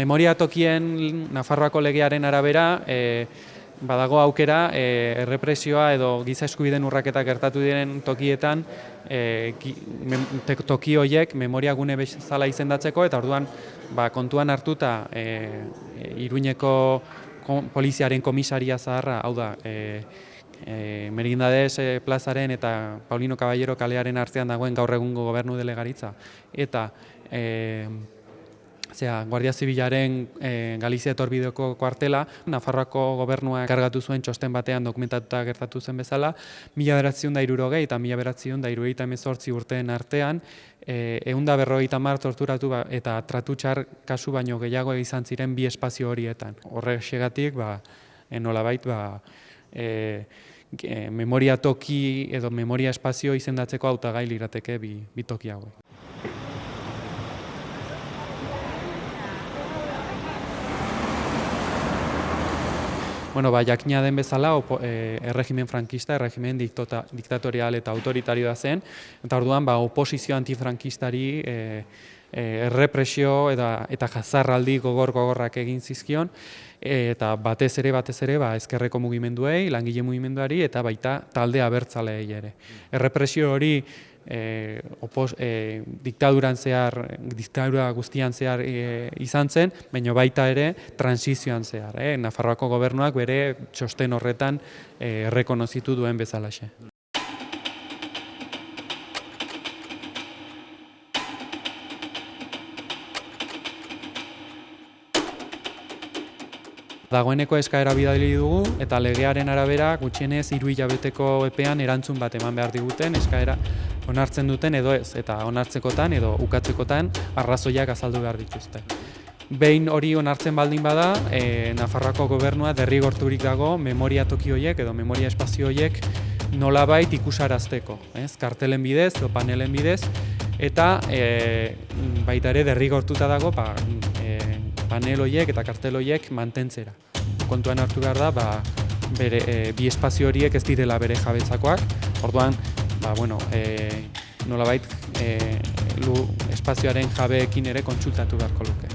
Memoria tokien Nafarroako legearen arabera e, badago aukera e, errepresioa edo giza eskubideen urraketak gertatu diren tokietan e, ki, mem, te, toki horiek memoria gune bezala izendatzeko eta orduan ba, kontuan hartuta e, Iruñeko poliziaren komisaria zaharra, hau da, e, e, Merindades plazaren eta Paulino Caballero kalearen artean dagoen gaur egungo gobernu delegaritza. Eta e, Zea, Guardia Zibilaren e, Galizia etorbideoko kuartela, Nafarroako gobernua kargatu zuen txosten batean dokumentatuta gertatu zen bezala, mila beratziun da irurogei eta mila beratziun da irurogeita emezortzi urteen artean, e, egun da berrogeita mar torturatu ba, eta tratutxar kasu baino gehiago izan ziren bi espazio horietan. Horre segatik, ba, enolabait, ba, e, memoria toki edo memoria espazio izendatzeko hautagai lirateke bi, bi toki hauek. Bueno, ba, jakina den bezala, opo, e, erregimen frankista, erregimen diktota, diktatorial eta autoritarioa zen, eta orduan, ba, oposizio antifrankistari e, e, errepresio eta, eta jazarraldi gogor gogorrak egin zizkion, eta batez ere, batez ere, ba, ezkerreko mugimenduei, langile mugimenduari, eta baita talde abertzaleei ere. Errepresio hori, e, opos, e, diktaduran zehar, diktadura guztian zehar e, izan zen, baina baita ere transizioan zehar. E, Nafarroako gobernuak bere txosten horretan e, errekonozitu duen bezalaxe. Dagoeneko eskaera bidali dugu eta legearen arabera gutxienez hiru hilabeteko epean erantzun bat eman behar diguten eskaera onartzen duten edo ez, eta onartzekotan edo ukatzekotan arrazoiak azaldu behar dituzte. Behin hori onartzen baldin bada, e, Nafarroako gobernua derrigorturik dago memoria toki horiek edo memoria espazio horiek nolabait ikusarazteko, ez? kartelen bidez edo panelen bidez, eta e, baita ere derrigortuta dago ba, e, panel horiek eta kartel horiek mantentzera. Kontuan hartu behar da, ba, bere, e, bi espazio horiek ez direla bere jabetzakoak, orduan ba, bueno, e, nolabait e, lu espazioaren jabeekin ere kontsultatu beharko luke.